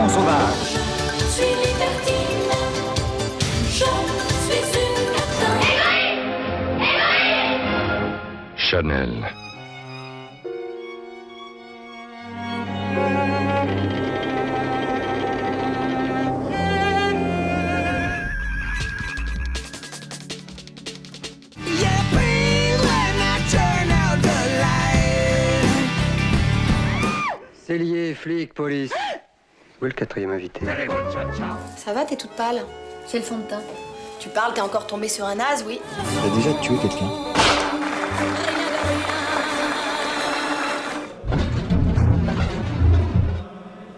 fond sauvage. Je suis libertine, je suis une captain. Chanel. Cellier, flic, police. Où est le quatrième invité? Ça va, t'es toute pâle? C'est le fond de teint? Tu parles, t'es encore tombé sur un as, oui. T'as déjà tué quelqu'un?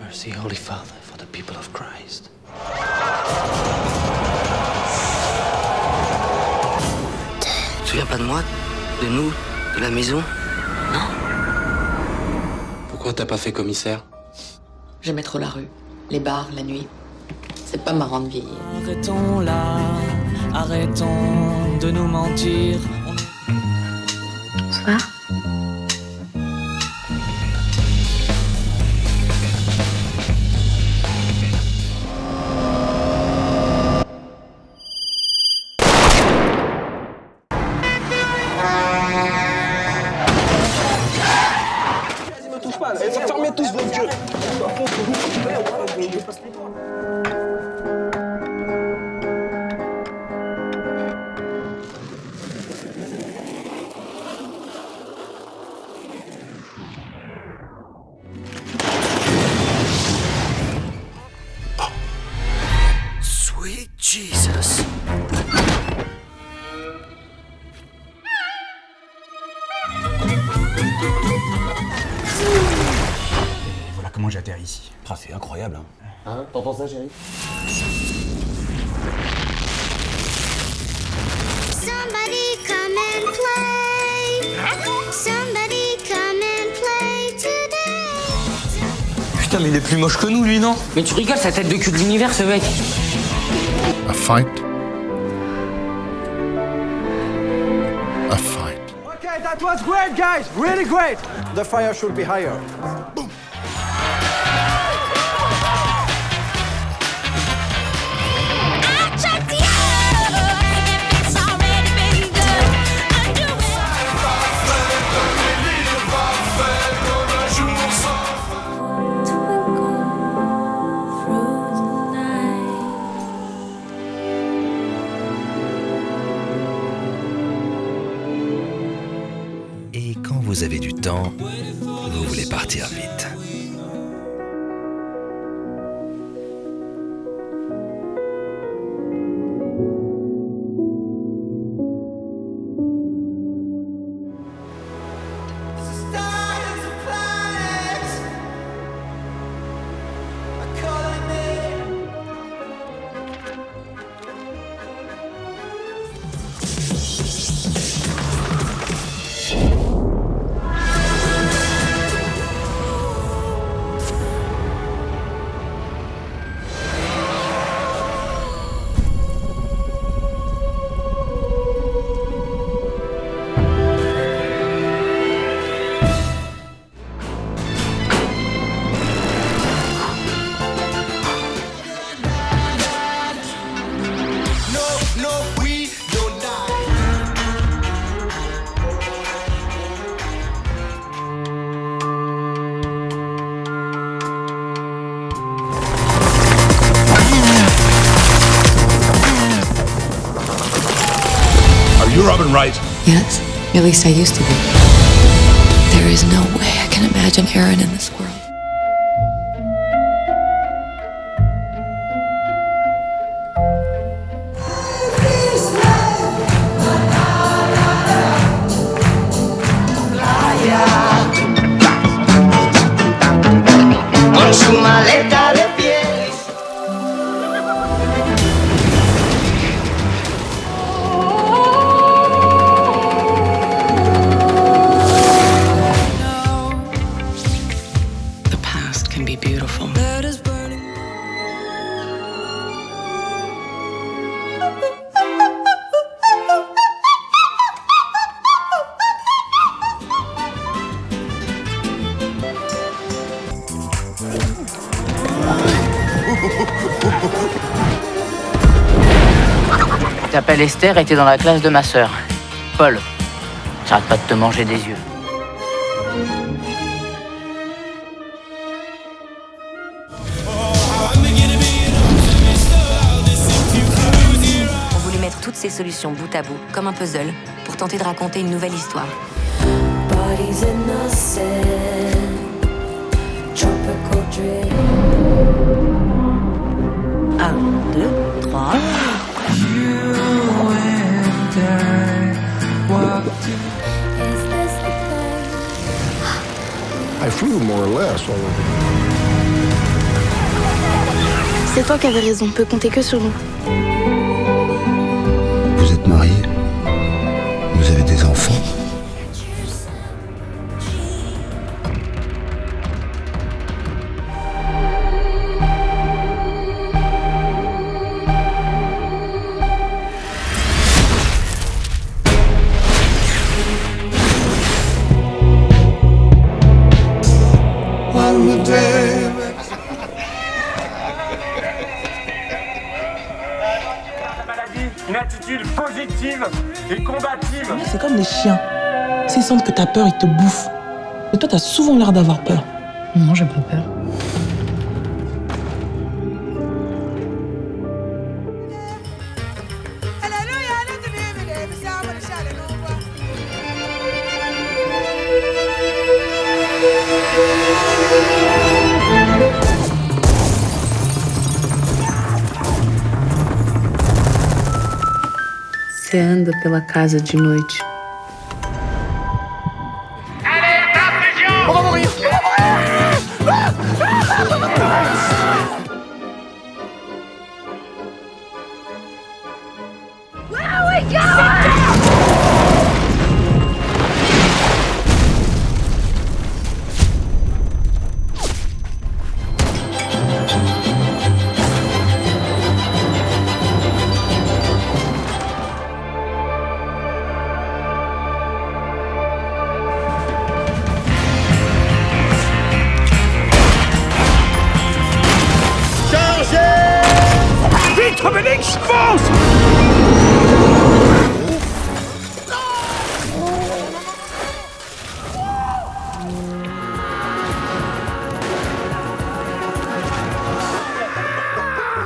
Mercy, Holy Father, for the people of Christ. Tu te souviens pas de moi? De nous? De la maison? Pourquoi t'as pas fait commissaire? J'aimais trop la rue, les bars, la nuit. C'est pas marrant de vieillir. Arrêtons là, arrêtons de nous mentir. Bonsoir. Comment j'atterris ici. Ah, c'est incroyable, hein. Hein T'entends ça, chérie? Somebody come and play. Somebody come and play today. Putain, mais il est plus moche que nous, lui, non? Mais tu rigoles, sa tête de cul de l'univers, ce mec. A fight. A fight. Okay, that was great, guys. Really great. The fire should be higher. I vous avez du temps, vous voulez partir vite. Yes, at least I used to be. There is no way I can imagine Aaron in this world. Et t'es dans la classe de ma sœur. Paul, j'arrête pas de te manger des yeux. On voulait mettre toutes ces solutions bout à bout, comme un puzzle, pour tenter de raconter une nouvelle histoire. Bodies more or less. C'est toi qui avais raison, on peut compter que sur nous. Vous êtes marié Vous avez des enfants? Une attitude positive et combative. C'est comme les chiens. S'ils sentent que t'as peur, ils te bouffent. Mais toi, t'as souvent l'air d'avoir peur. Non, j'ai pas peur. Você anda pela casa de noite.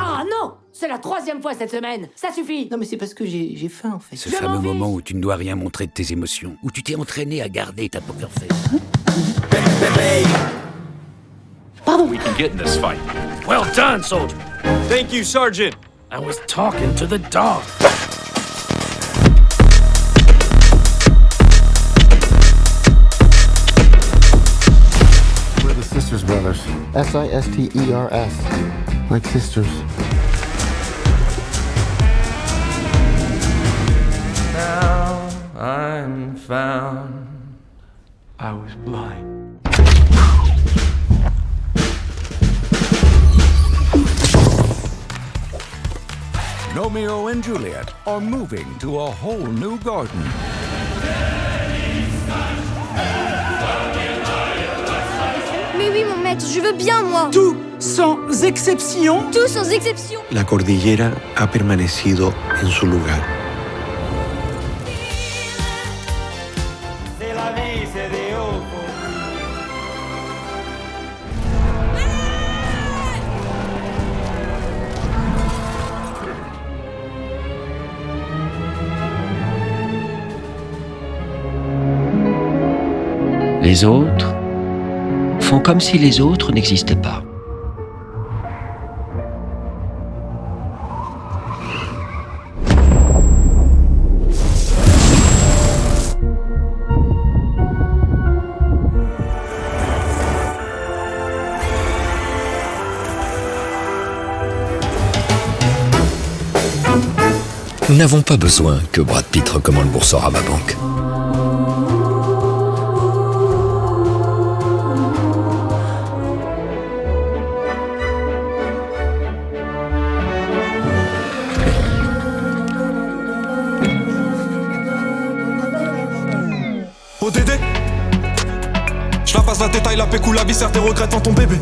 Ah non C'est la troisième fois cette semaine Ça suffit Non, mais c'est parce que j'ai j'ai faim, en fait. Ce fameux moment où tu ne dois rien montrer de tes émotions, où tu t'es entraîné à garder ta poker face. We can get in this fight. Well done, soldier. Thank you, Sergeant. I was talking to the dog. We're the Sisters Brothers. S I S T E R S. Like sisters. Now I'm found. I was blind. Romeo and Juliet are moving to a whole new garden. Mais oui, mon maître, je veux bien, moi. Tout sans exception. Tout sans exception. La cordillera ha permanecido en su lugar. Les autres font comme si les autres n'existaient pas. Nous n'avons pas besoin que Brad Pitt recommande Boursorama Banque. Je la passe la détail, la pécou, la viscère, tes regrets ton bébé.